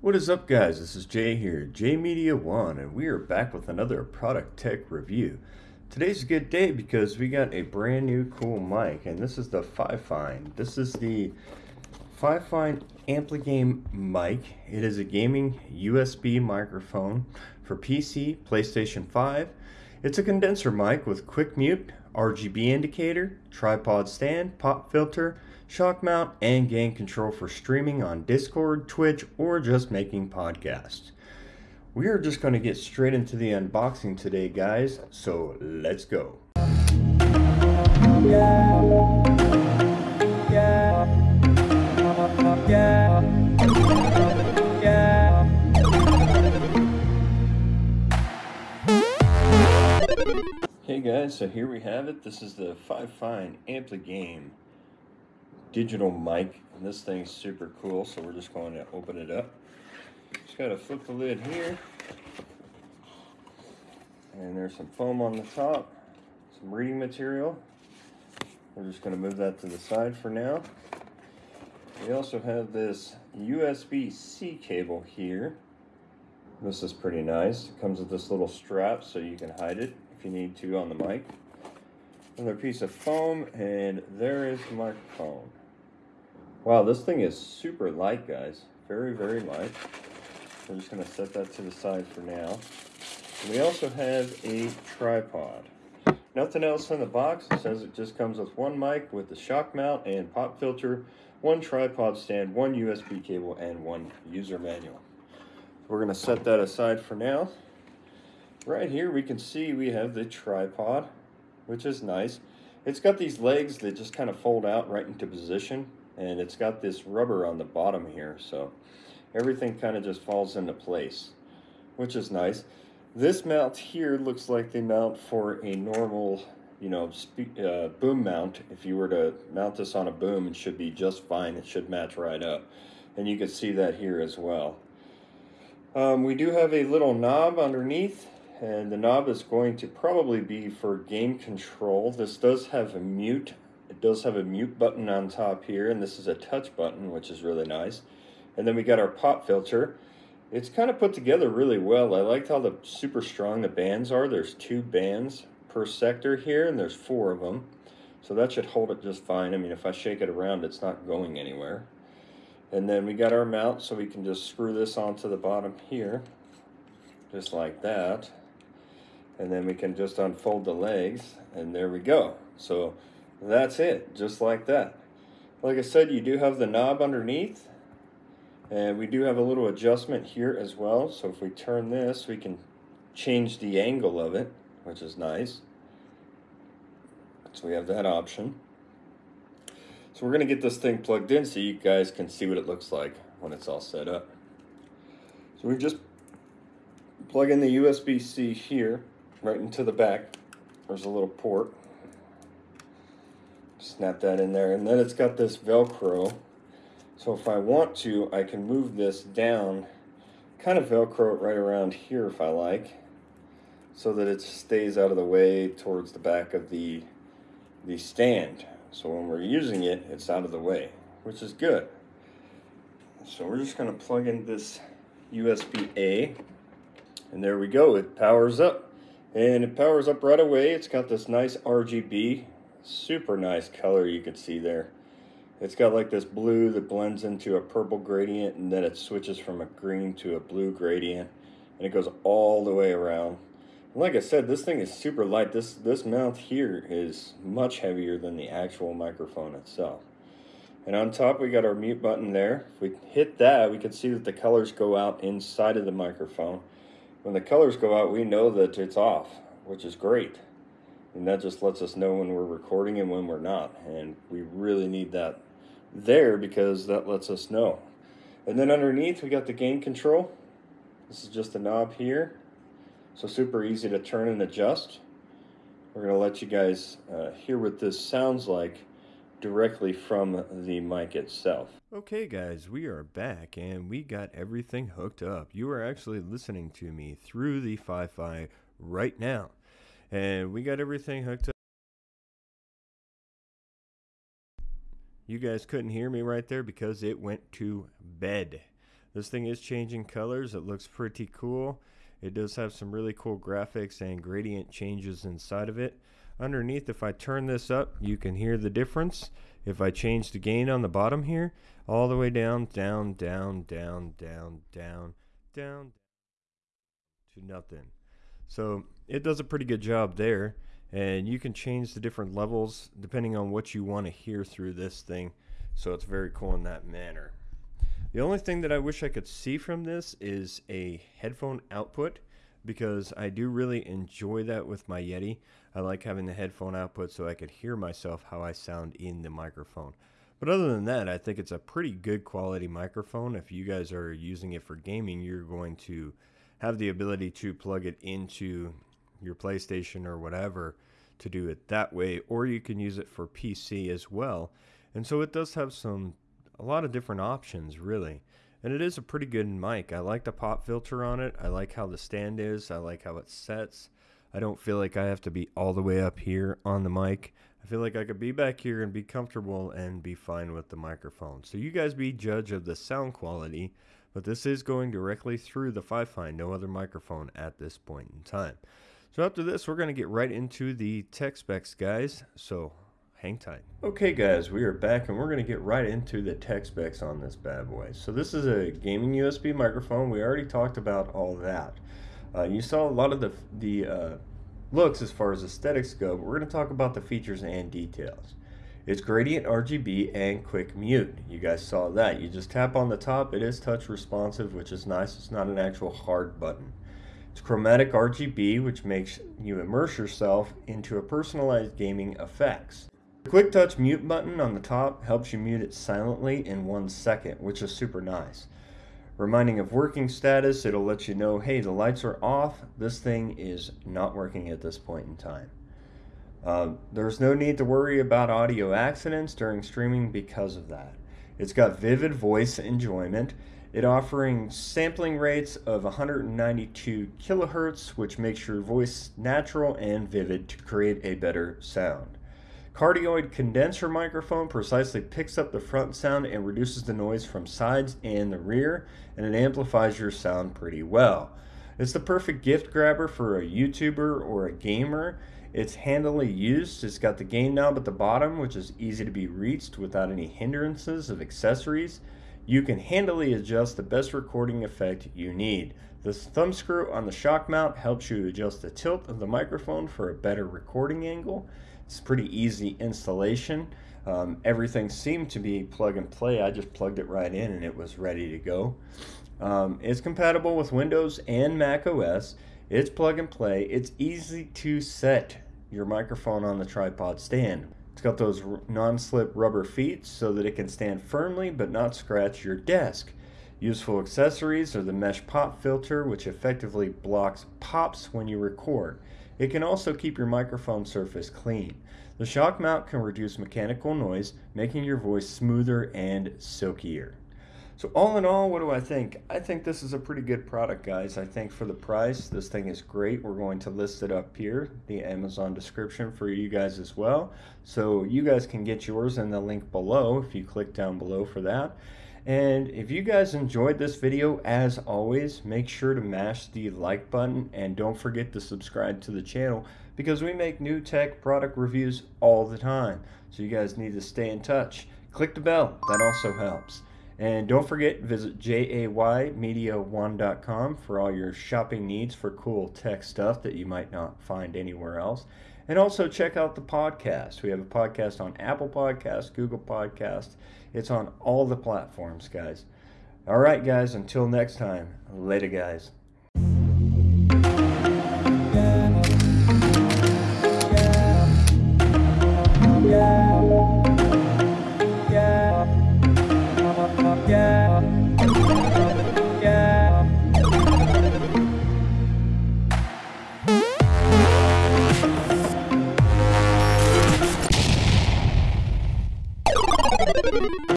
What is up guys, this is Jay here, Jay Media One, and we are back with another product tech review. Today's a good day because we got a brand new cool mic, and this is the Fifine. This is the Fifine Ampligame mic. It is a gaming USB microphone for PC, PlayStation 5. It's a condenser mic with quick mute, RGB indicator, tripod stand, pop filter, shock mount, and gain control for streaming on Discord, Twitch, or just making podcasts. We are just going to get straight into the unboxing today, guys, so let's go. Hey guys, so here we have it. This is the Fifine Ampligame digital mic. And this thing's super cool, so we're just going to open it up. Just got to flip the lid here. And there's some foam on the top, some reading material. We're just going to move that to the side for now. We also have this USB-C cable here. This is pretty nice. It comes with this little strap so you can hide it if you need to on the mic. Another piece of foam, and there is the microphone. Wow, this thing is super light, guys. Very, very light. We're just going to set that to the side for now. We also have a tripod. Nothing else in the box. It says it just comes with one mic with the shock mount and pop filter, one tripod stand, one USB cable, and one user manual. We're going to set that aside for now. Right here we can see we have the tripod, which is nice. It's got these legs that just kind of fold out right into position and it's got this rubber on the bottom here so everything kind of just falls into place which is nice. This mount here looks like the mount for a normal you know uh, boom mount if you were to mount this on a boom it should be just fine it should match right up and you can see that here as well. Um, we do have a little knob underneath and the knob is going to probably be for gain control. This does have a mute. It does have a mute button on top here, and this is a touch button, which is really nice. And then we got our pop filter. It's kind of put together really well. I liked how the super strong the bands are. There's two bands per sector here, and there's four of them. So that should hold it just fine. I mean, if I shake it around, it's not going anywhere. And then we got our mount, so we can just screw this onto the bottom here, just like that and then we can just unfold the legs and there we go so that's it just like that. Like I said you do have the knob underneath and we do have a little adjustment here as well. So if we turn this we can change the angle of it which is nice. So we have that option. So we're going to get this thing plugged in so you guys can see what it looks like when it's all set up. So we just plug in the USB-C here right into the back. There's a little port. Snap that in there. And then it's got this Velcro. So if I want to, I can move this down, kind of Velcro it right around here if I like, so that it stays out of the way towards the back of the, the stand. So when we're using it, it's out of the way, which is good. So we're just going to plug in this USB-A, and there we go. It powers up and it powers up right away it's got this nice RGB super nice color you can see there. It's got like this blue that blends into a purple gradient and then it switches from a green to a blue gradient and it goes all the way around. And like I said this thing is super light. This this mount here is much heavier than the actual microphone itself. And on top we got our mute button there. If we hit that we can see that the colors go out inside of the microphone. When the colors go out, we know that it's off, which is great. And that just lets us know when we're recording and when we're not. And we really need that there because that lets us know. And then underneath, we got the gain control. This is just a knob here. So super easy to turn and adjust. We're going to let you guys uh, hear what this sounds like directly from the mic itself. Okay, guys, we are back and we got everything hooked up. You are actually listening to me through the Fi-Fi right now, and we got everything hooked up. You guys couldn't hear me right there because it went to bed. This thing is changing colors. It looks pretty cool. It does have some really cool graphics and gradient changes inside of it. Underneath, if I turn this up, you can hear the difference. If I change the gain on the bottom here, all the way down, down, down, down, down, down, down, to nothing. So it does a pretty good job there. And you can change the different levels depending on what you want to hear through this thing. So it's very cool in that manner. The only thing that I wish I could see from this is a headphone output because I do really enjoy that with my Yeti. I like having the headphone output so I could hear myself how I sound in the microphone. But other than that, I think it's a pretty good quality microphone. If you guys are using it for gaming, you're going to have the ability to plug it into your PlayStation or whatever to do it that way, or you can use it for PC as well. And so it does have some a lot of different options really. And it is a pretty good mic. I like the pop filter on it. I like how the stand is. I like how it sets. I don't feel like I have to be all the way up here on the mic. I feel like I could be back here and be comfortable and be fine with the microphone. So you guys be judge of the sound quality, but this is going directly through the Fifine, no other microphone at this point in time. So after this, we're going to get right into the tech specs, guys. So hang tight. Okay, guys, we are back and we're going to get right into the tech specs on this bad boy. So this is a gaming USB microphone. We already talked about all that. Uh, you saw a lot of the, the uh, looks as far as aesthetics go, but we're going to talk about the features and details. It's gradient RGB and quick mute. You guys saw that. You just tap on the top. It is touch responsive, which is nice. It's not an actual hard button. It's chromatic RGB, which makes you immerse yourself into a personalized gaming effects. The quick touch mute button on the top helps you mute it silently in one second, which is super nice. Reminding of working status, it'll let you know, hey, the lights are off. This thing is not working at this point in time. Uh, there's no need to worry about audio accidents during streaming because of that. It's got vivid voice enjoyment it offering sampling rates of 192 kilohertz, which makes your voice natural and vivid to create a better sound. Cardioid condenser microphone precisely picks up the front sound and reduces the noise from sides and the rear, and it amplifies your sound pretty well. It's the perfect gift grabber for a YouTuber or a gamer. It's handily used. It's got the gain knob at the bottom, which is easy to be reached without any hindrances of accessories. You can handily adjust the best recording effect you need. This thumb screw on the shock mount helps you adjust the tilt of the microphone for a better recording angle. It's pretty easy installation. Um, everything seemed to be plug and play. I just plugged it right in and it was ready to go. Um, it's compatible with Windows and Mac OS. It's plug and play. It's easy to set your microphone on the tripod stand. It's got those non-slip rubber feet so that it can stand firmly but not scratch your desk. Useful accessories are the mesh pop filter which effectively blocks pops when you record. It can also keep your microphone surface clean. The shock mount can reduce mechanical noise, making your voice smoother and silkier. So all in all, what do I think? I think this is a pretty good product, guys. I think for the price, this thing is great. We're going to list it up here, the Amazon description for you guys as well. So you guys can get yours in the link below if you click down below for that. And if you guys enjoyed this video, as always, make sure to mash the like button and don't forget to subscribe to the channel because we make new tech product reviews all the time. So you guys need to stay in touch. Click the bell, that also helps. And don't forget, visit jaymedia1.com for all your shopping needs for cool tech stuff that you might not find anywhere else. And also check out the podcast. We have a podcast on Apple Podcasts, Google Podcasts. It's on all the platforms, guys. All right, guys, until next time, later, guys.